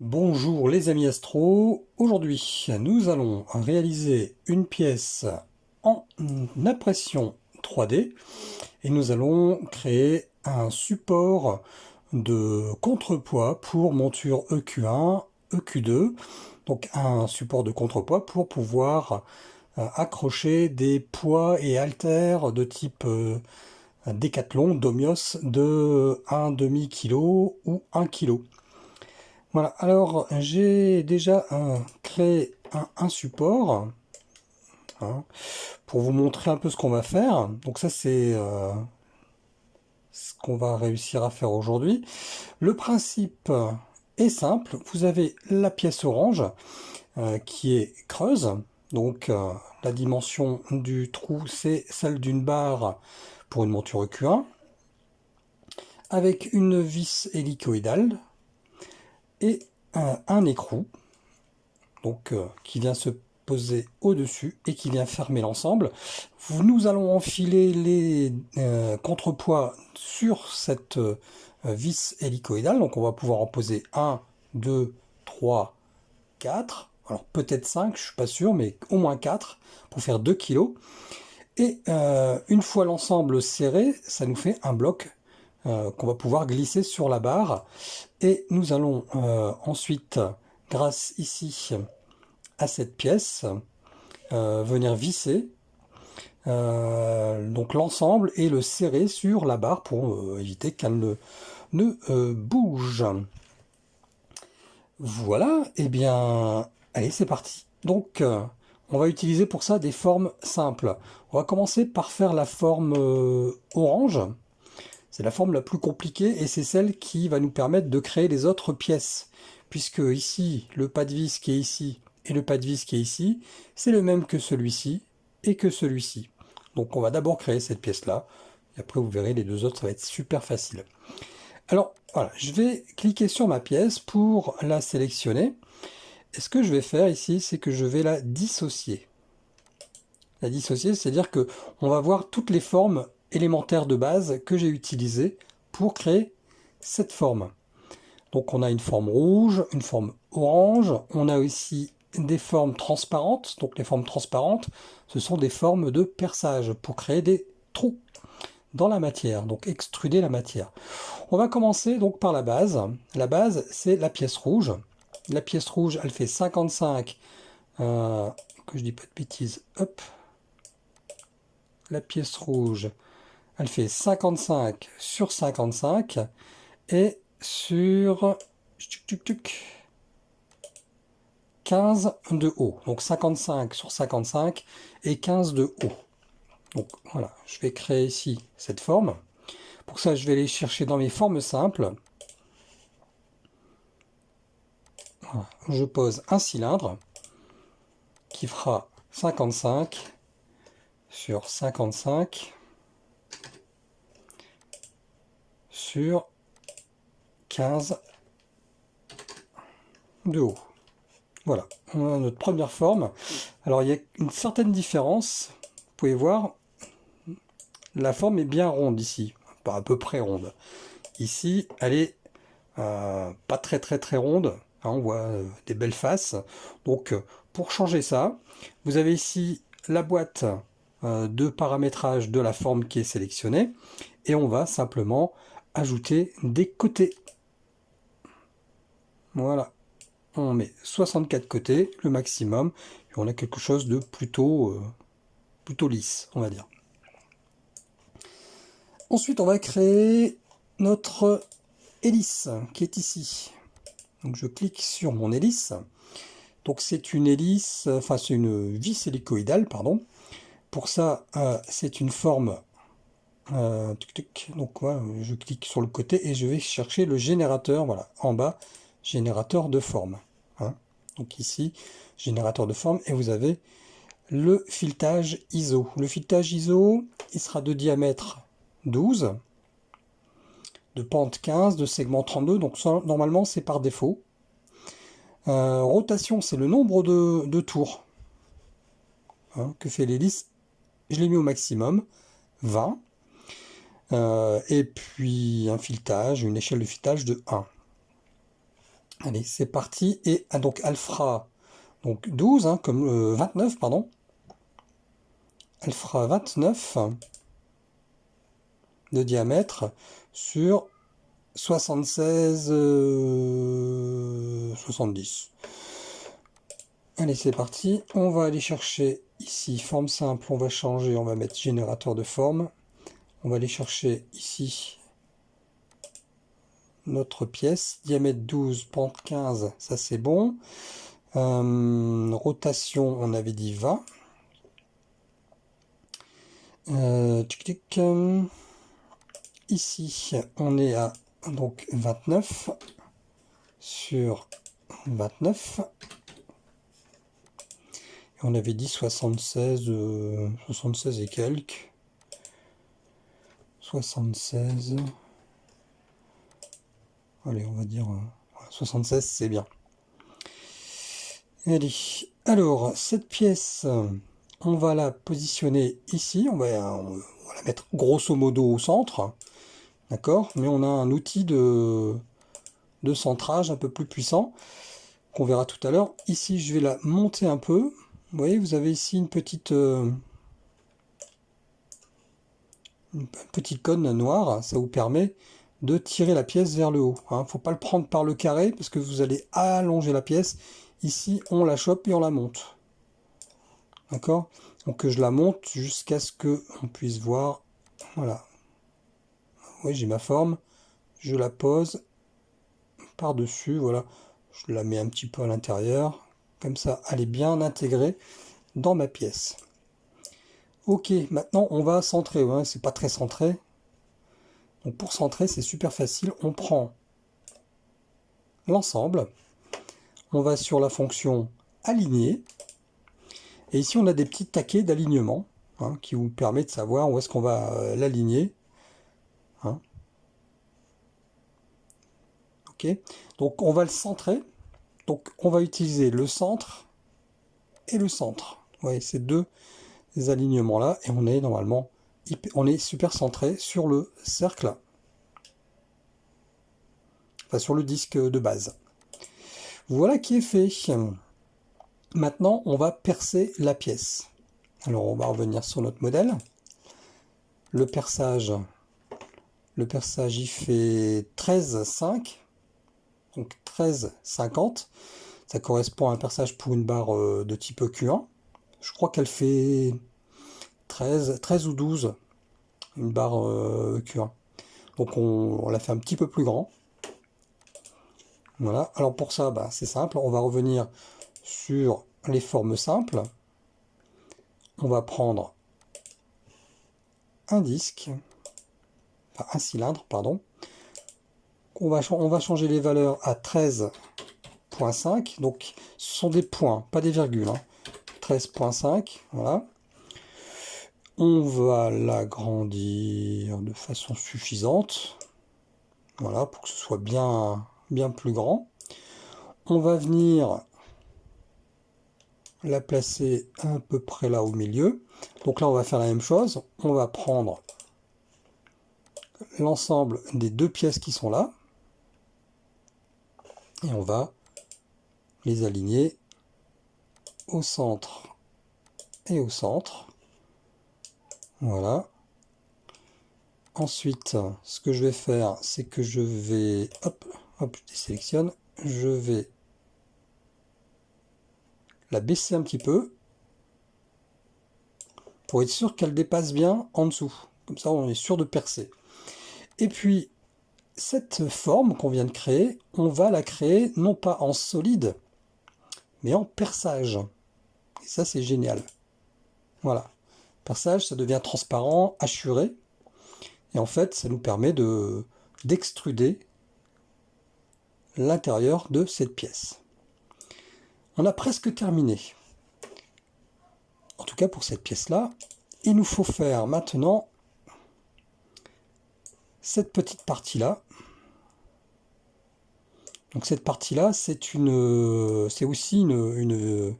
Bonjour les amis astro, aujourd'hui nous allons réaliser une pièce en impression 3D et nous allons créer un support de contrepoids pour monture EQ1, EQ2, donc un support de contrepoids pour pouvoir euh, accrocher des poids et haltères de type euh, Décathlon, Domios de 1,5 kg ou 1 kg. Voilà, alors j'ai déjà créé un, support hein, pour vous montrer un peu ce qu'on va faire. Donc ça c'est euh, ce qu'on va réussir à faire aujourd'hui. Le principe est simple, vous avez la pièce orange euh, qui est creuse, donc euh, la dimension du trou c'est celle d'une barre pour une monture Q1, avec une vis hélicoïdale et un, écrou euh, qui vient se poser au-dessus et qui vient fermer l'ensemble. Nous allons enfiler les euh, contrepoids sur cette euh, vis hélicoïdale. Donc on va pouvoir en poser 1, 2, 3, 4. Alors peut-être 5, je suis pas sûr, mais au moins 4 pour faire 2 kg. Et une fois l'ensemble serré, ça nous fait un bloc euh, qu'on va pouvoir glisser sur la barre. Et nous allons euh, ensuite, grâce ici à cette pièce, euh, venir visser donc l'ensemble et le serrer sur la barre pour éviter qu'elle ne, bouge. Voilà, et eh bien, allez, c'est parti. Donc, on va utiliser pour ça des formes simples. On va commencer par faire la forme orange. C'est la forme la plus compliquée et c'est celle qui va nous permettre de créer les autres pièces. Puisque ici, le pas de vis qui est ici et le pas de vis qui est ici, c'est le même que celui-ci et que celui-ci. Donc on va d'abord créer cette pièce-là. Et après vous verrez les deux autres, ça va être super facile. Alors voilà, je vais cliquer sur ma pièce pour la sélectionner. Et ce que je vais faire ici, c'est que je vais la dissocier. La dissocier, c'est-à-dire que on va voir toutes les formes élémentaire de base que j'ai utilisé pour créer cette forme. Donc on a une forme rouge, une forme orange, on a aussi des formes transparentes. Donc les formes transparentes, ce sont des formes de perçage pour créer des trous dans la matière, donc extruder la matière. On va commencer donc par la base. La base, c'est la pièce rouge. La pièce rouge, elle fait 55, euh, que je dis pas de bêtises, hop. La pièce rouge, elle fait 55 sur 55 et sur 15 de haut. Donc 55 sur 55 et 15 de haut. Donc voilà, je vais créer ici cette forme. Pour ça, je vais aller chercher dans mes formes simples. Je pose un cylindre qui fera 55 sur 55 sur 15 de haut. Voilà, notre première forme. Alors il y a une certaine différence, vous pouvez voir, la forme est bien ronde ici, pas à peu près ronde. Ici, elle est euh, pas très très très ronde, hein, on voit euh, des belles faces. Donc pour changer ça, vous avez ici la boîte euh, de paramétrage de la forme qui est sélectionnée, et on va simplement ajouter des côtés. Voilà. On met 64 côtés, le maximum, et on a quelque chose de plutôt, euh, plutôt lisse, on va dire. Ensuite, on va créer notre hélice qui est ici. Donc je clique sur mon hélice. Donc c'est une hélice, enfin c'est une vis hélicoïdale, pardon. Pour ça, euh, c'est une forme euh, donc je clique sur le côté et je vais chercher le générateur, voilà, en bas, générateur de forme. Hein. Donc ici, générateur de forme, et vous avez le filetage ISO. Le filetage ISO, il sera de diamètre 12, de pente 15, de segment 32, donc normalement c'est par défaut. Euh, rotation, c'est le nombre de, tours hein, que fait l'hélice. Je l'ai mis au maximum, 20. Euh, et puis un filetage, une échelle de filetage de 1. Allez, c'est parti. Et ah, donc fera donc 12, hein, comme 29, euh, pardon. Elle fera 29 de diamètre sur 76 70. Allez, c'est parti. On va aller chercher ici forme simple. On va changer. On va mettre générateur de forme. On va aller chercher ici notre pièce. Diamètre 12, pente 15, ça c'est bon. Euh, rotation, on avait dit 20. Euh, ici, on est à donc 29 sur 29. Et on avait dit 76, 76 euh, et quelques. 76. Allez, on va dire 76, euh, c'est bien. Allez, alors, cette pièce, on va la positionner ici. On va, la mettre grosso modo au centre. D'accord Mais on a un outil de, de centrage un peu plus puissant qu'on verra tout à l'heure. Ici, je vais la monter un peu. Vous voyez, vous avez ici une petite, euh, petite cône noire. Ça vous permet de tirer la pièce vers le haut. Il hein. faut pas le prendre par le carré parce que vous allez allonger la pièce. Ici, on la chope et on la monte. D'accord? Donc je la monte jusqu'à ce que on puisse voir. Voilà. Oui, j'ai ma forme. Je la pose par-dessus. Voilà. Je la mets un petit peu à l'intérieur. Comme ça, elle est bien intégrée dans ma pièce. Ok, maintenant on va centrer. Ouais, c'est pas très centré. Donc pour centrer, c'est super facile. On prend l'ensemble. On va sur la fonction aligner. Et ici, on a des petits taquets d'alignement hein, qui vous permet de savoir où est-ce qu'on va euh, l'aligner. Hein. Ok. Donc on va le centrer. Donc on va utiliser le centre et le centre. Vous voyez, ces deux alignements là. Et on est normalement on est super centré sur le cercle, enfin sur le disque de base. Voilà qui est fait. Maintenant, on va percer la pièce. Alors, on va revenir sur notre modèle. Le perçage, le perçage, il fait 13,5. Donc 13,50. Ça correspond à un perçage pour une barre euh, de type Q1. Je crois qu'elle fait 13, 13 ou 12, une barre euh, Q1. Donc on, l'a fait un petit peu plus grand. Voilà, alors pour ça, bah, c'est simple, on va revenir sur les formes simples. On va prendre un disque, enfin un cylindre, pardon. On va, on va changer les valeurs à 13.5, donc ce sont des points, pas des virgules. 13.5, hein. voilà. On va l'agrandir de façon suffisante. Voilà, pour que ce soit bien, bien plus grand. On va venir la placer à peu près là au milieu. Donc là, on va faire la même chose. On va prendre l'ensemble des deux pièces qui sont là. Et on va les aligner au centre et au centre. Voilà. Ensuite, ce que je vais faire, c'est que je vais, hop, hop, je désélectionne, je vais la baisser un petit peu pour être sûr qu'elle dépasse bien en dessous. Comme ça, on est sûr de percer. Et puis, cette forme qu'on vient de créer, on va la créer non pas en solide, mais en perçage. Ça, c'est génial. Voilà perçage, ça devient transparent, assuré. Et en fait, ça nous permet de d'extruder l'intérieur de cette pièce. On a presque terminé. En tout cas pour cette pièce-là. Il nous faut faire maintenant cette petite partie-là. Donc cette partie-là, c'est une, c'est aussi une,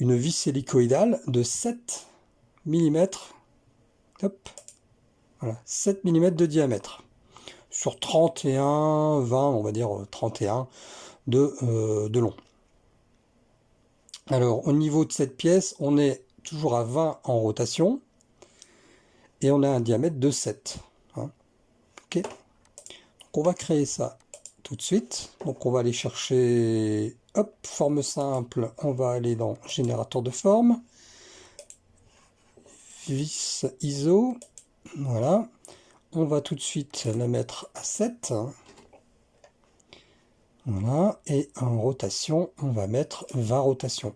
une vis hélicoïdale de 7 mm, voilà, 7 mm de diamètre. Sur 31, 20, on va dire 31. de, de long. Alors, au niveau de cette pièce, on est toujours à 20 en rotation. Et on a un diamètre de 7. Hein. Ok. Donc, on va créer ça tout de suite. Donc, on va aller chercher... Hop, forme simple. On va aller dans générateur de forme. Vis ISO. Voilà. On va tout de suite la mettre à 7. Voilà. Et en rotation, on va mettre 20 rotations.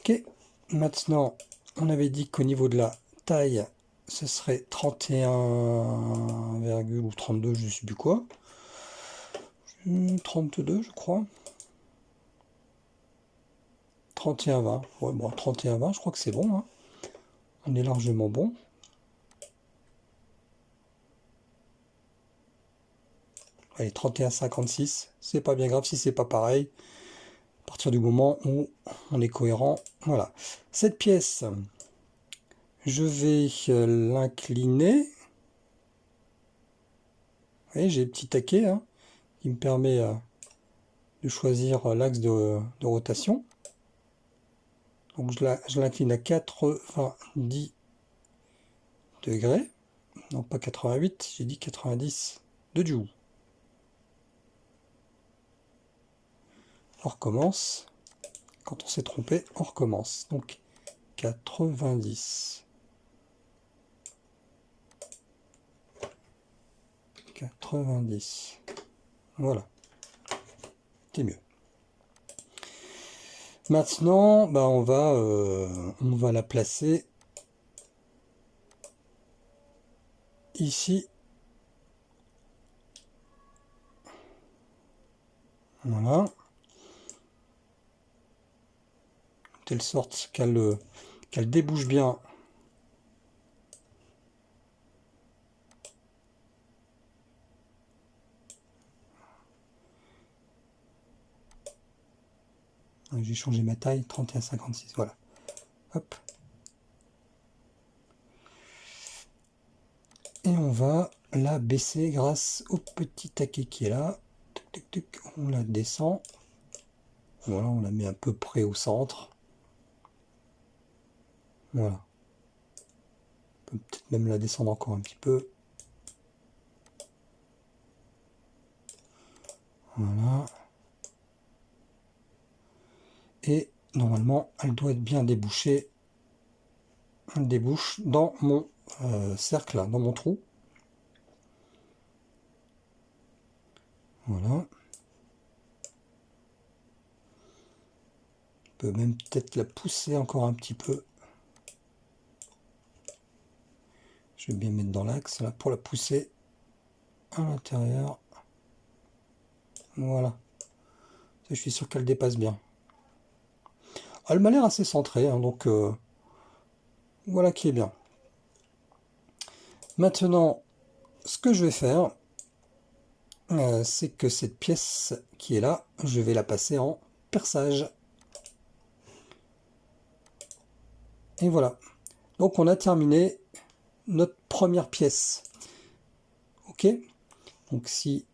Ok. Maintenant, on avait dit qu'au niveau de la taille, ce serait 31, ou 32, je ne sais plus quoi. 32, je crois. 31-20. Ouais, bon, 31-20, je crois que c'est bon. Hein. On est largement bon. Allez, 31-56. C'est pas bien grave si c'est pas pareil. À partir du moment où on est cohérent. Voilà. Cette pièce, je vais euh, l'incliner. Vous voyez, j'ai petit taquet hein, qui me permet euh, de choisir euh, l'axe de, rotation. Donc je l'incline à 90 degrés. Non, pas 88, j'ai dit 90 de du. On recommence. Quand on s'est trompé, on recommence. Donc 90. 90. Voilà. C'est mieux. Maintenant, bah on, va, euh, on va la placer ici. Voilà. telle sorte qu'elle qu'elle débouche bien j'ai changé ma taille 31,56 voilà hop et on va la baisser grâce au petit taquet qui est là on la descend voilà on la met un peu près au centre voilà. On peut peut-être même la descendre encore un petit peu. Voilà. Et normalement, elle doit être bien débouchée. Elle débouche dans mon euh, cercle, dans mon trou. Voilà. On peut même peut-être la pousser encore un petit peu. Je vais bien mettre dans l'axe là pour la pousser à l'intérieur. Voilà. Je suis sûr qu'elle dépasse bien. Elle m'a l'air assez centrée, hein, donc euh, voilà qui est bien. Maintenant, ce que je vais faire, euh, c'est que cette pièce qui est là, je vais la passer en perçage. Et voilà. Donc on a terminé notre première pièce. Ok Donc si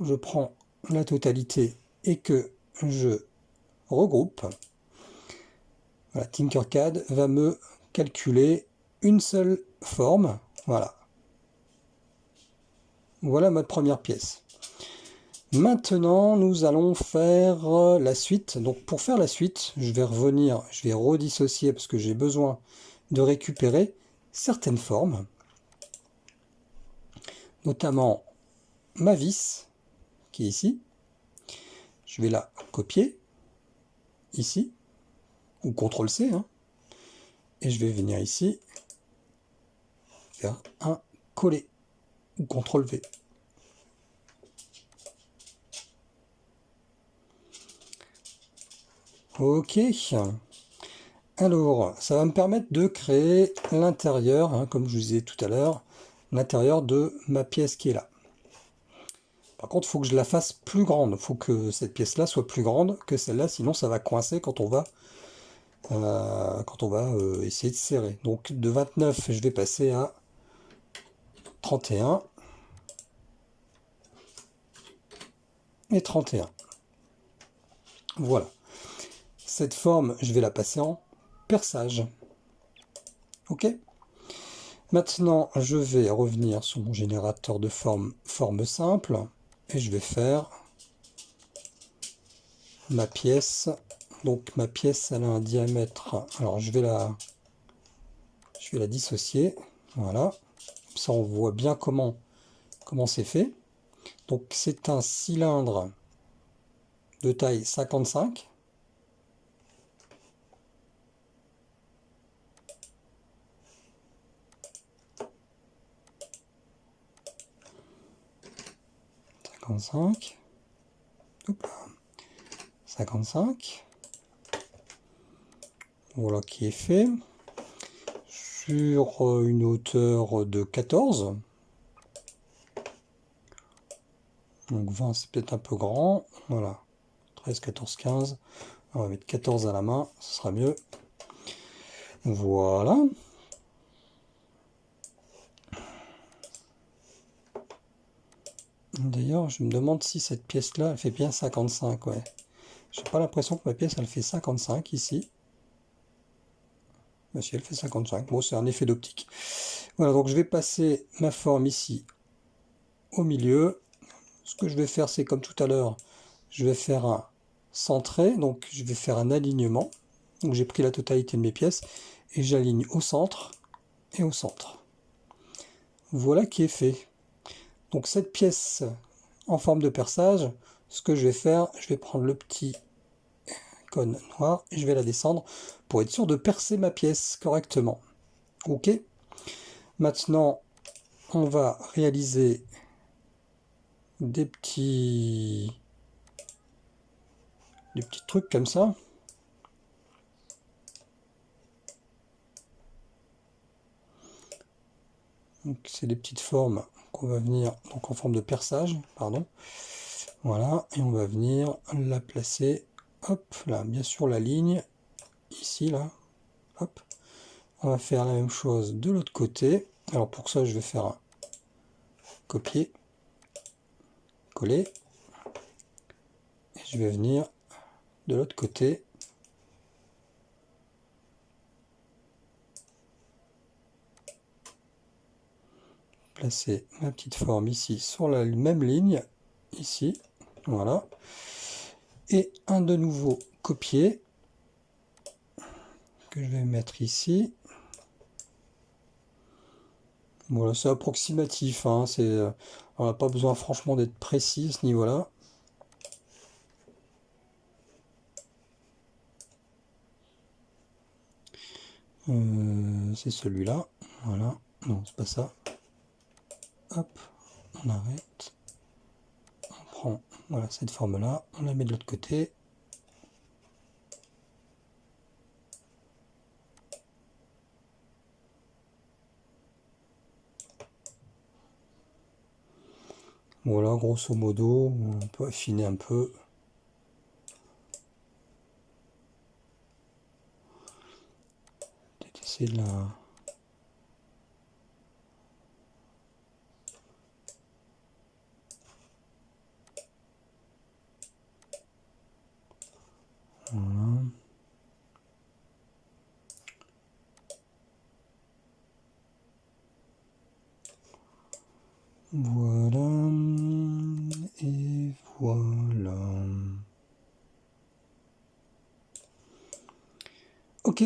je prends la totalité et que je regroupe, voilà, Tinkercad va me calculer une seule forme. Voilà. Voilà ma première pièce. Maintenant, nous allons faire la suite. Donc, pour faire la suite, je vais revenir, je vais redissocier parce que j'ai besoin de récupérer certaines formes, notamment ma vis, qui est ici. Je vais la copier, ici, ou CTRL-C, hein. et je vais venir ici, faire un coller, ou CTRL-V. Ok. Alors, ça va me permettre de créer l'intérieur, hein, comme je vous disais tout à l'heure, l'intérieur de ma pièce qui est là. Par contre, il faut que je la fasse plus grande. Il faut que cette pièce-là soit plus grande que celle-là, sinon ça va coincer quand on va, euh, quand on va euh, essayer de serrer. Donc de 29, je vais passer à 31. et 31. Voilà. Cette forme, je vais la passer en perçage. OK? Maintenant, je vais revenir sur mon générateur de forme, forme simple et je vais faire ma pièce. Donc ma pièce, elle a un diamètre. Alors je vais la, je vais la dissocier. Voilà. Ça, on voit bien comment comment c'est fait. Donc c'est un cylindre de taille 55. Cinq. 55. Voilà qui est fait. Sur euh, une hauteur de 14. Donc 20 c'est peut-être un peu grand. Voilà. 13, 14, 15. On va mettre 14 à la main, ce sera mieux. Voilà. D'ailleurs, je me demande si cette pièce-là, elle fait bien 55, ouais. J'ai pas l'impression que ma pièce, elle fait 55 ici. Mais si elle fait 55, bon, c'est un effet d'optique. Voilà, donc je vais passer ma forme ici au milieu. Ce que je vais faire, c'est comme tout à l'heure, je vais faire un centré, donc je vais faire un alignement. Donc j'ai pris la totalité de mes pièces et j'aligne au centre et au centre. Voilà qui est fait. Donc cette pièce en forme de perçage, ce que je vais faire, je vais prendre le petit cône noir et je vais la descendre pour être sûr de percer ma pièce correctement. Ok Maintenant, on va réaliser des petits des petits trucs comme ça. Donc c'est des petites formes qu'on va venir donc en forme de perçage, pardon. Voilà, et on va venir la placer, hop, là, bien sûr la ligne, ici, là, hop. On va faire la même chose de l'autre côté. Alors pour ça, je vais faire un copier, coller, et je vais venir de l'autre côté placer ma petite forme ici sur la même ligne, ici, voilà. Et un de nouveau copier, que je vais mettre ici. Voilà, c'est approximatif, hein, euh, on n'a pas besoin franchement d'être précis à ce niveau-là. Euh, c'est celui-là, voilà, non, c'est pas ça hop, on arrête, voilà, cette forme-là, on la met de l'autre côté, Voilà, grosso modo, on peut affiner un peu. Voilà. Et voilà. Ok.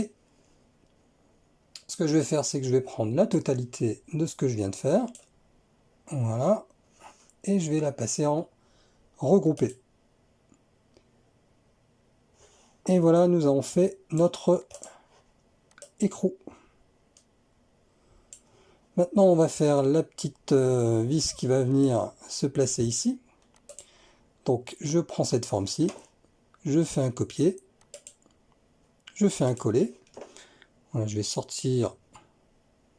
Ce que je vais faire, c'est que je vais prendre la totalité de ce que je viens de faire. Voilà. Et je vais la passer en regroupé. Et voilà, nous avons fait notre écrou. Maintenant, on va faire la petite euh, vis qui va venir se placer ici. Donc, je prends cette forme-ci, je fais un copier, je fais un coller. Voilà, je vais sortir,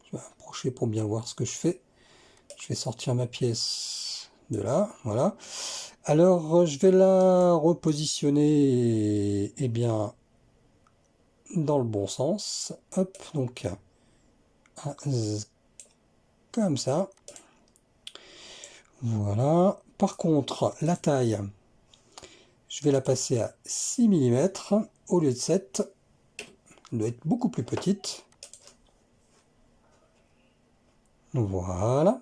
je vais approcher pour bien voir ce que je fais. Je vais sortir ma pièce de là, voilà. Alors, je vais la repositionner, eh bien, dans le bon sens. Hop, donc, comme ça. Voilà. Par contre, la taille, Je vais la passer à 6 mm au lieu de 7. Elle doit être beaucoup plus petite. Voilà.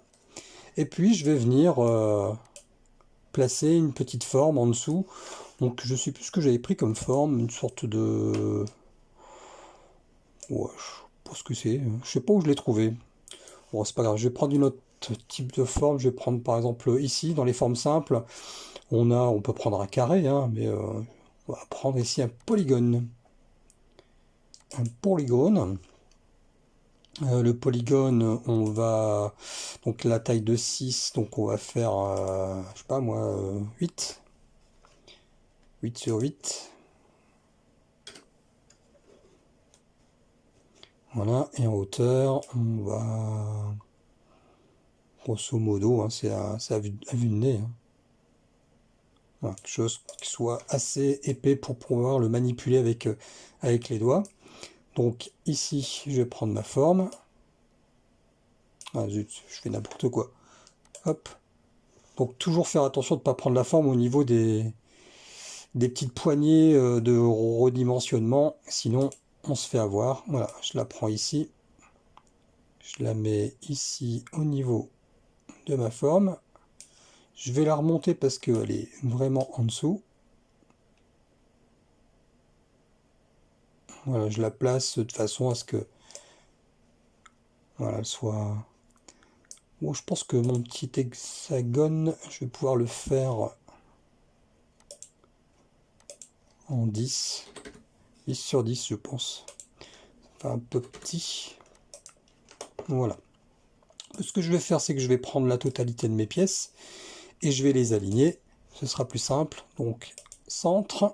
Et puis je vais venir euh, placer une petite forme en dessous. Donc je sais plus ce que j'avais pris comme forme, une sorte de... Ouais, je sais pas ce que c'est, je sais pas où je l'ai trouvé. Bon, c'est pas grave, je vais prendre une autre type de forme, je vais prendre par exemple ici, dans les formes simples, on a, on peut prendre un carré, hein, mais euh, on va prendre ici un polygone. Un polygone. Euh, le polygone, on va... Donc la taille de 6, donc on va faire, euh, je sais pas moi, 8. 8 sur 8. Voilà, et en hauteur, on va... Grosso modo, hein, c'est à, vue, de nez. Hein. quelque chose qui soit assez épais pour pouvoir le manipuler avec, euh, avec les doigts. Donc ici, je vais prendre ma forme. Ah zut, je fais n'importe quoi. Hop. Donc toujours faire attention de ne pas prendre la forme au niveau des, des petites poignées euh, de redimensionnement, sinon on se fait avoir. Voilà, je la prends ici. Je la mets ici au niveau de ma forme. Je vais la remonter parce qu'elle est vraiment en dessous. Voilà, je la place de façon à ce que voilà, elle soit... Bon, je pense que mon petit hexagone, je vais pouvoir le faire en 10. 10 sur 10, je pense. Enfin, un peu petit. Voilà. Ce que je vais faire, c'est que je vais prendre la totalité de mes pièces et je vais les aligner. Ce sera plus simple. Donc, centre,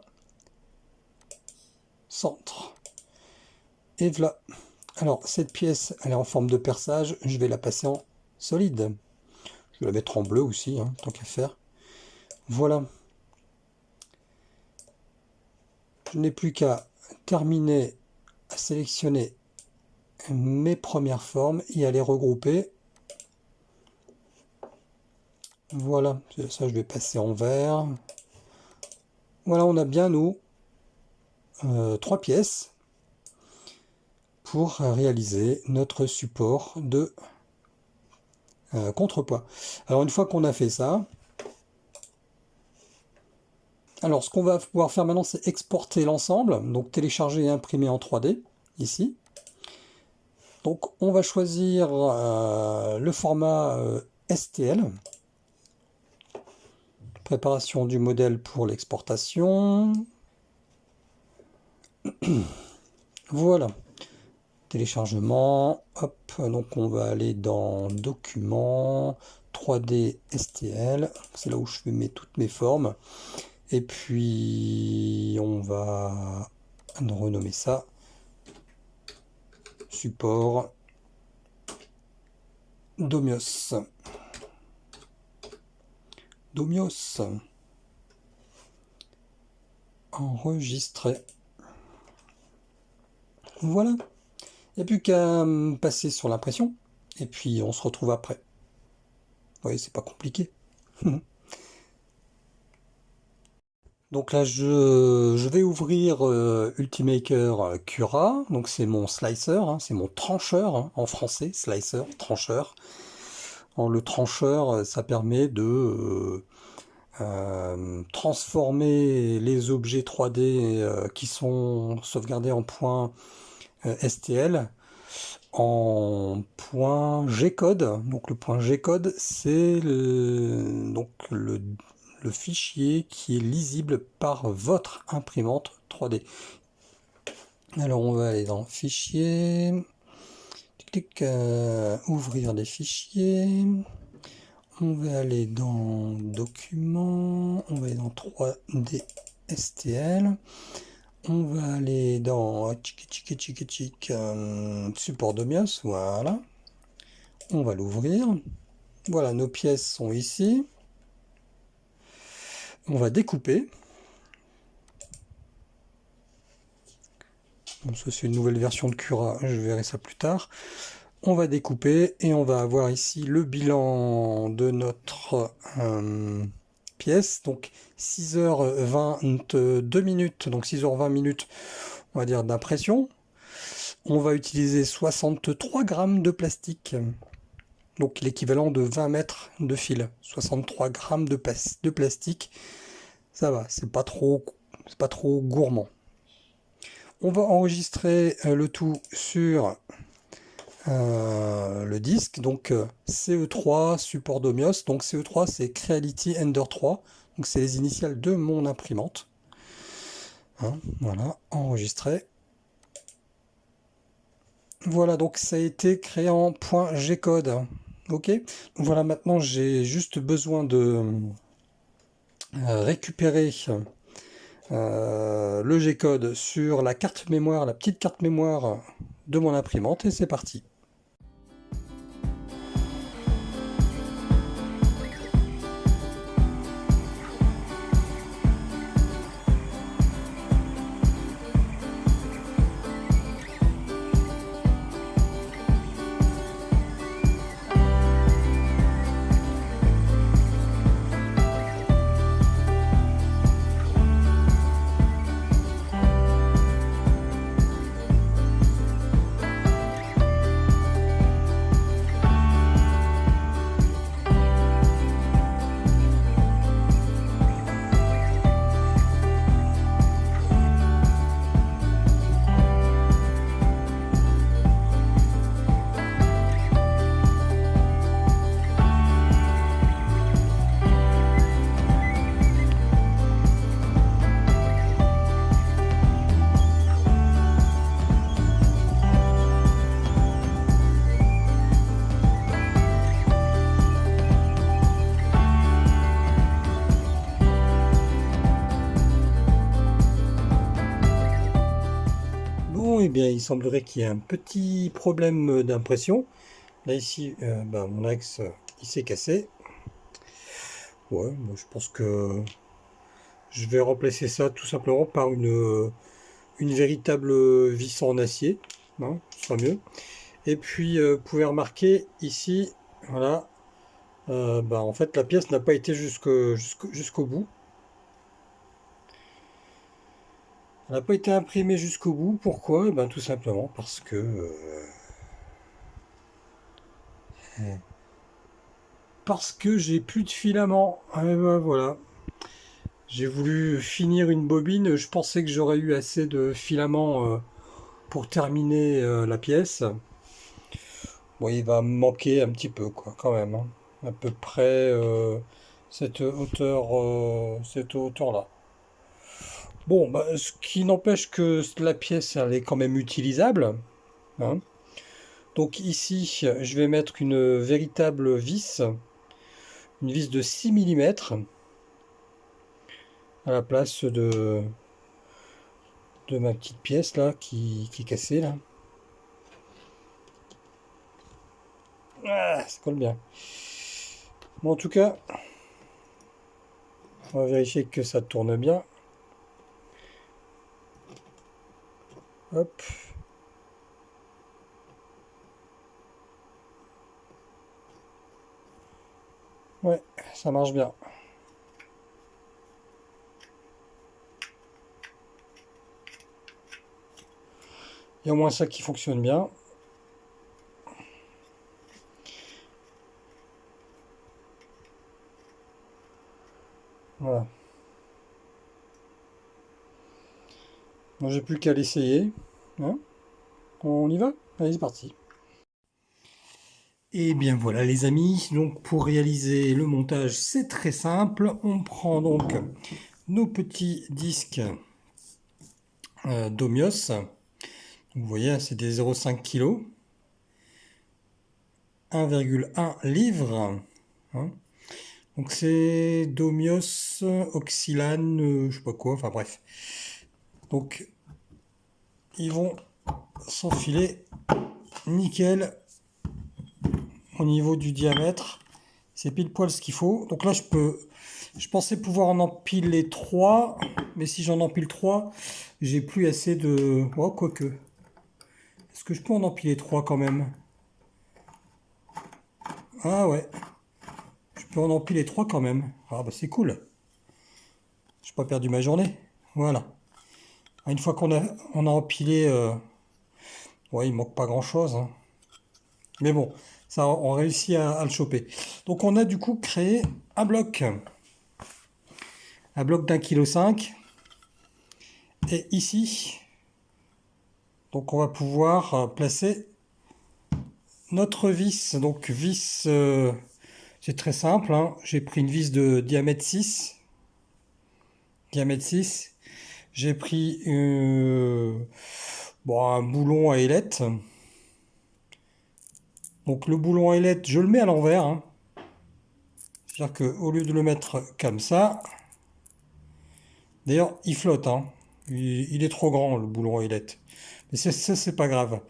centre. Et voilà. Alors, cette pièce, elle est en forme de perçage. Je vais la passer en solide. Je vais la mettre en bleu aussi, hein, tant qu'à faire. Voilà. Je n'ai plus qu'à terminer à sélectionner mes premières formes et à les regrouper. Voilà, ça je vais passer en vert. Voilà, on a bien nos euh, trois pièces pour réaliser notre support de euh, contrepoids. Alors une fois qu'on a fait ça, alors, ce qu'on va pouvoir faire maintenant, c'est exporter l'ensemble, donc télécharger et imprimer en 3D, ici. Donc, on va choisir euh, le format euh, STL. Préparation du modèle pour l'exportation. voilà. Téléchargement. Hop, donc on va aller dans Documents, 3D STL. C'est là où je mets toutes mes formes. Et puis, on va renommer ça support Domios. Domios. Enregistrer. Voilà. Il n'y a plus qu'à passer sur l'impression. Et puis, on se retrouve après. Vous voyez, c'est pas compliqué. Donc là, je, vais ouvrir euh, Ultimaker euh, Cura. Donc c'est mon slicer, hein, c'est mon trancheur hein, en français, slicer, trancheur. le trancheur, euh, ça permet de transformer les objets 3D qui sont sauvegardés en point STL en point G-code. Donc le point G-code, c'est donc le le fichier qui est lisible par votre imprimante 3D. Alors on va aller dans Fichier, euh, ouvrir des fichiers, on va aller dans Documents, on va aller dans 3D STL, on va aller dans euh, support Domios, voilà, on va l'ouvrir, voilà nos pièces sont ici, on va découper. ça c'est une nouvelle version de Cura, je verrai ça plus tard. On va découper et on va avoir ici le bilan de notre euh, donc 6h22 minutes, donc 6h20 minutes, on va dire, d'impression. On va utiliser 63 grammes de plastique, donc l'équivalent de 20 mètres de fil. 63 grammes de, de plastique, ça va, c'est pas trop, c'est pas trop gourmand. On va enregistrer euh, le tout sur le disque, donc euh, CE3 support Domios. Donc CE3 c'est Creality Ender 3, donc c'est les initiales de mon imprimante. Hein, voilà, enregistré. Voilà, donc ça a été créé en .gcode. Ok, voilà, maintenant j'ai juste besoin de récupérer le G-code sur la carte mémoire, la petite carte mémoire de mon imprimante et c'est parti. Bien, il semblerait qu'il y ait un petit problème d'impression. Là, ici, euh, ben, mon axe, il s'est cassé. Ouais, je pense que je vais remplacer ça tout simplement par une, une véritable vis en acier. Hein, ce sera mieux. Et puis, euh, vous pouvez remarquer ici, voilà, euh, ben, en fait, la pièce n'a pas été jusqu'au bout. N'a pas été imprimé jusqu'au bout. Pourquoi? Eh ben, Tout simplement parce que... Euh, eh, parce que j'ai plus de filament. Eh ben, voilà. J'ai voulu finir une bobine. Je pensais que j'aurais eu assez de filament euh, pour terminer euh, la pièce. Bon, il va me manquer un petit peu, quoi, quand même. Hein. À peu près cette hauteur, cette hauteur-là. Bon, bah, ce qui n'empêche que la pièce, elle est quand même utilisable. Hein. Donc ici, je vais mettre une véritable vis, une vis de 6 mm, à la place de, ma petite pièce là, qui, qui est cassée là. Ah, ça colle bien. Bon, en tout cas, on va vérifier que ça tourne bien. Hop. Ouais, ça marche bien. Il y a au moins ça qui fonctionne bien. Voilà. Moi, j'ai plus qu'à l'essayer. Hein. On y va? Allez, c'est parti. Et eh bien voilà les amis, donc pour réaliser le montage c'est très simple, on prend donc nos petits disques euh, Domios, vous voyez c'est des 0,5 kg, 1,1 livre, hein. donc c'est Domios, Oxylane, euh, je sais pas quoi, enfin bref, donc, ils vont s'enfiler nickel au niveau du diamètre. C'est pile poil ce qu'il faut. Donc là, je peux... Je pensais pouvoir en empiler 3, mais si j'en empile 3, j'ai plus assez de... Oh, quoique. Est-ce que je peux en empiler 3 quand même? Ah ouais. Je peux en empiler 3 quand même. Ah bah c'est cool. j'ai pas perdu ma journée. Voilà. Une fois qu'on a, on a empilé, euh, ouais, il manque pas grand chose. Hein. Mais bon, ça, on réussit à, le choper. Donc on a du coup créé un bloc. Un bloc d'un kilo cinq. Et ici, donc on va pouvoir euh, placer notre vis. Donc vis, euh, c'est très simple. Hein. J'ai pris une vis de diamètre 6. Diamètre 6. J'ai pris euh, un boulon à ailette. Donc le boulon à ailette, je le mets à l'envers. Hein. C'est-à-dire qu'au lieu de le mettre comme ça, d'ailleurs il flotte. Hein. Il, est trop grand le boulon à ailette. Mais ça, c'est pas grave.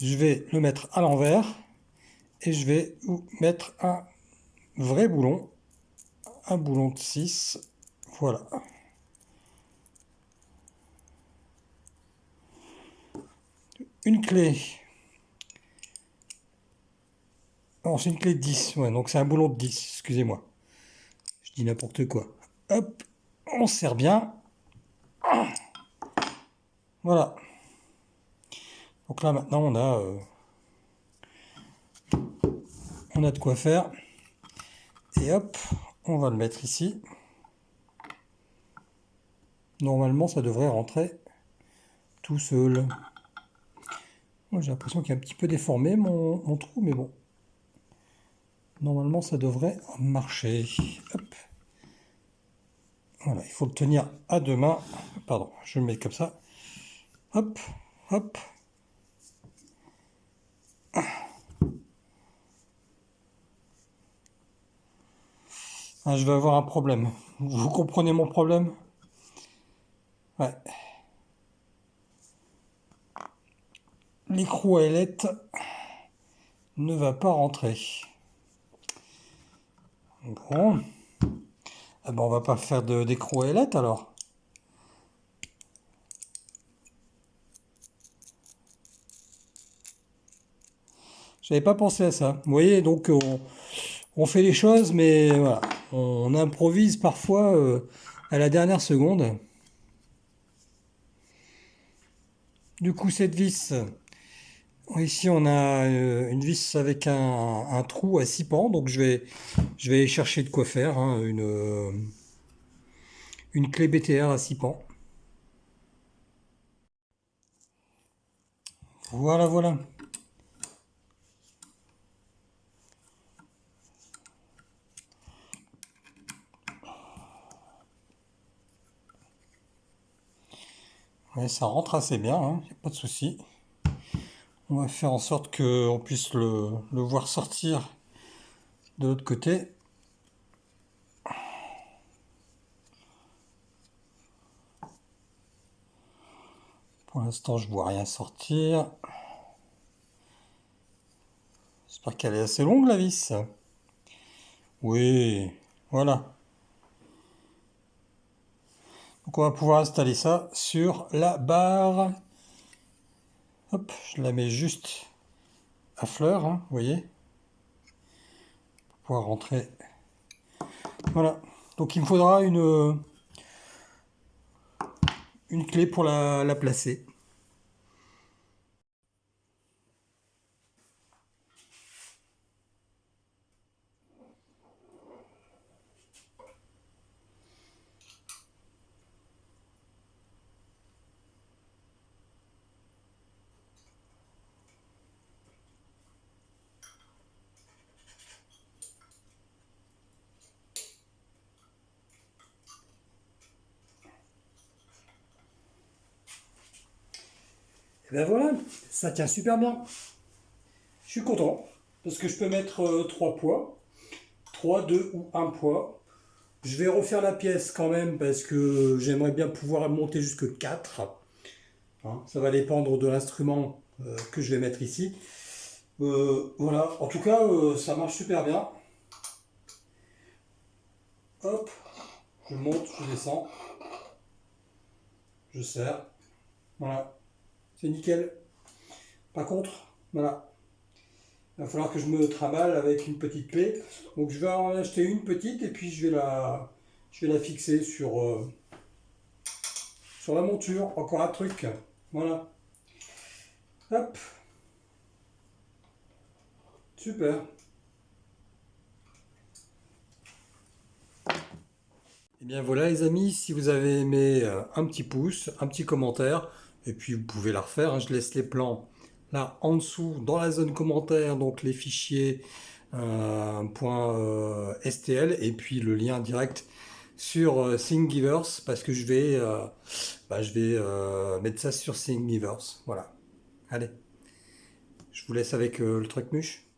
Je vais le mettre à l'envers et je vais mettre un vrai boulon, un boulon de 6. Voilà. Une clé. Non, c'est une clé de 10. Ouais, donc c'est un boulon de 10, excusez-moi. Je dis n'importe quoi. Hop, on serre bien. Voilà. Donc là maintenant on a euh, on a de quoi faire. Et hop, on va le mettre ici. Normalement ça devrait rentrer tout seul. J'ai l'impression qu'il est un petit peu déformé mon, mon, trou, mais bon. Normalement ça devrait marcher. Hop. Voilà, il faut le tenir à deux mains. Pardon, je le mets comme ça. Hop, hop, Ah, je vais avoir un problème. Vous comprenez mon problème? Ouais. L'écrou à ne va pas rentrer. Bon. Ah on va pas faire d'écrou à alors. J'avais pas pensé à ça. Vous voyez, donc on fait les choses, mais on improvise parfois euh, à la dernière seconde. Du coup, cette vis, ici on a euh, une vis avec un, trou à 6 pans, donc je vais, chercher de quoi faire, hein, une, euh, une clé BTR à 6 pans. Voilà, voilà. ça rentre assez bien, hein, a pas de souci. On va faire en sorte qu'on puisse le, voir sortir de l'autre côté. Pour l'instant, je vois rien sortir. J'espère qu'elle est assez longue, la vis. Oui, voilà. Donc on va pouvoir installer ça sur la barre. Je la mets juste à fleur, hein, vous voyez. Pour pouvoir rentrer. Voilà. Donc il me faudra une, une clé pour la placer. Ben voilà, ça tient super bien. Je suis content, parce que je peux mettre 3 euh, poids, 3, 2 ou 1 poids. Je vais refaire la pièce quand même, parce que j'aimerais bien pouvoir monter jusque 4. Hein, ça va dépendre de l'instrument euh, que je vais mettre ici. Euh, voilà, en tout cas, ça marche super bien. Hop, je monte, je descends, je serre. Voilà. C'est nickel. Par contre, voilà, il va falloir que je me travaille avec une petite clé. Donc je vais en acheter une petite et puis je vais la, je fixer sur, euh, sur la monture, encore un truc. Voilà. Hop. Super. Et eh bien voilà les amis, si vous avez aimé euh, un petit pouce, un petit commentaire, et puis vous pouvez la refaire, hein. je laisse les plans là en dessous dans la zone commentaire, donc les fichiers euh, euh .stl et puis le lien direct sur euh, Thingiverse parce que je vais, euh, bah, je vais mettre ça sur Thingiverse. Voilà. Allez, je vous laisse avec le truc muche.